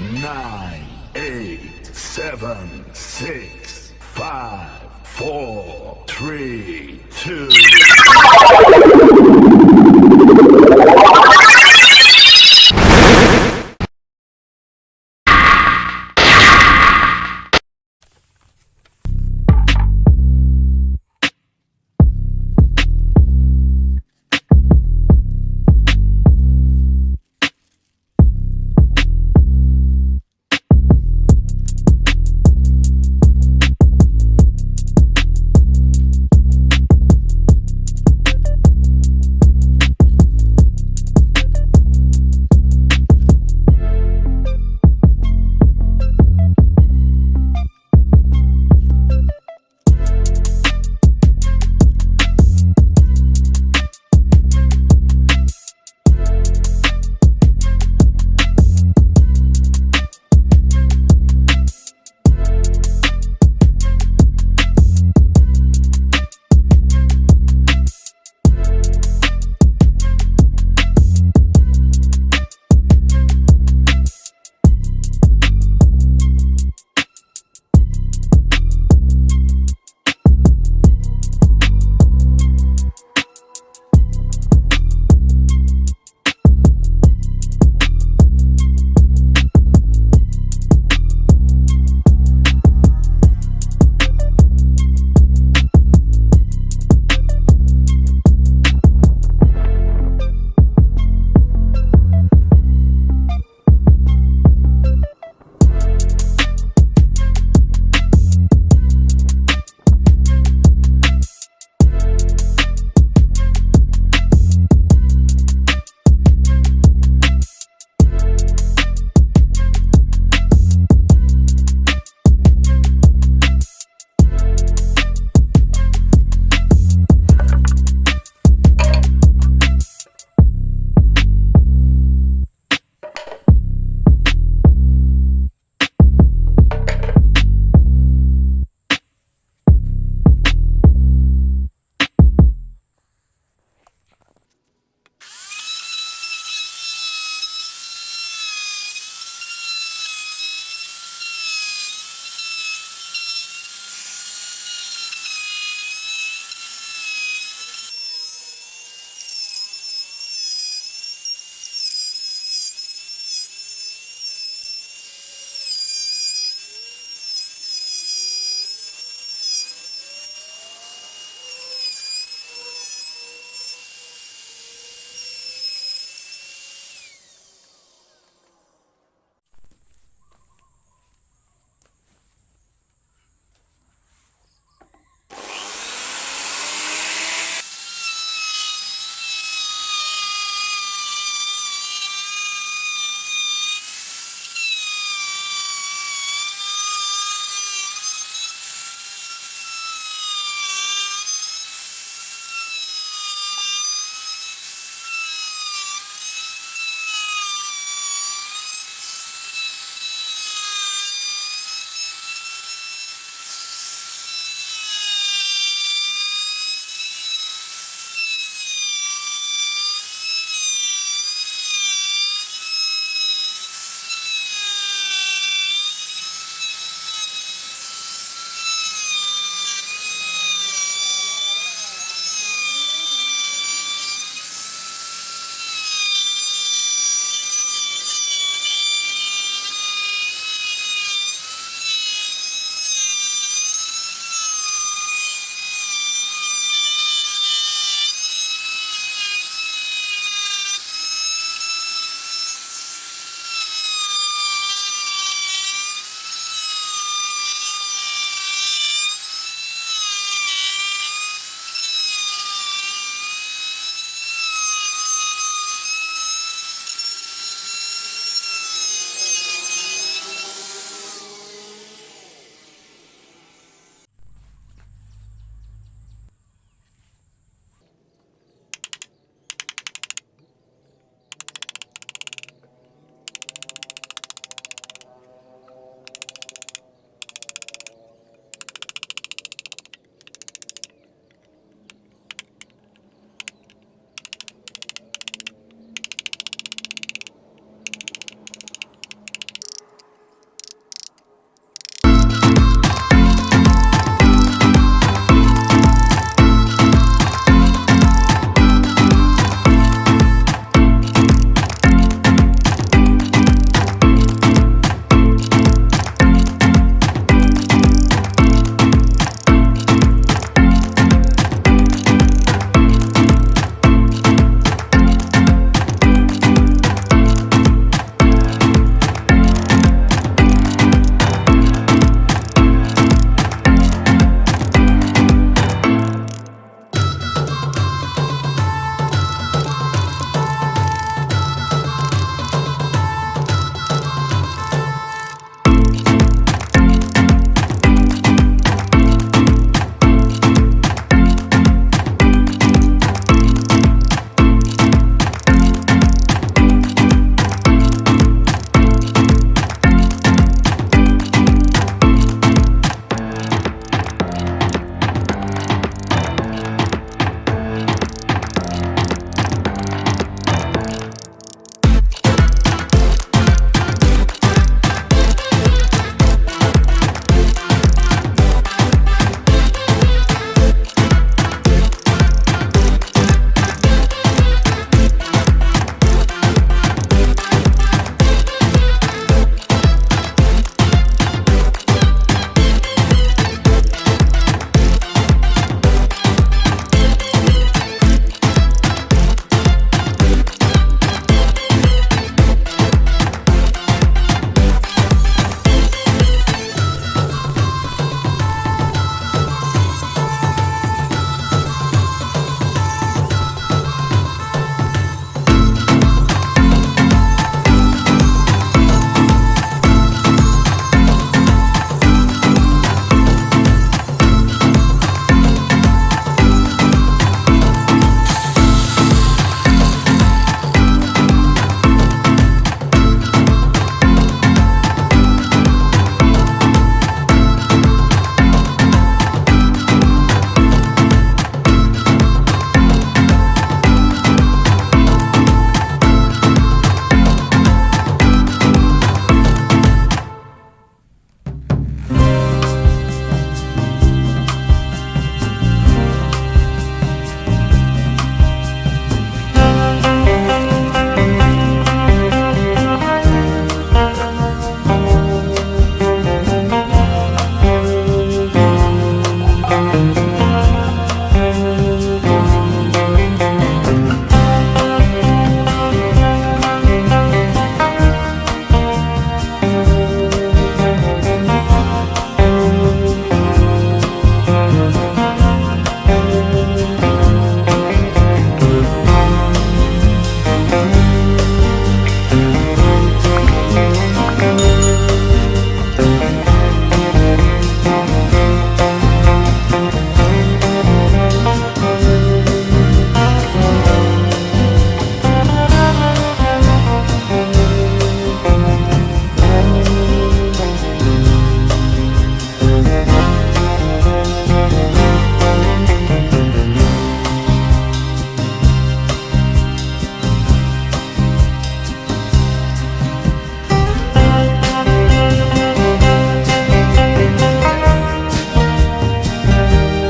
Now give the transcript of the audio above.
nine, eight, seven, six, five, four, three, two.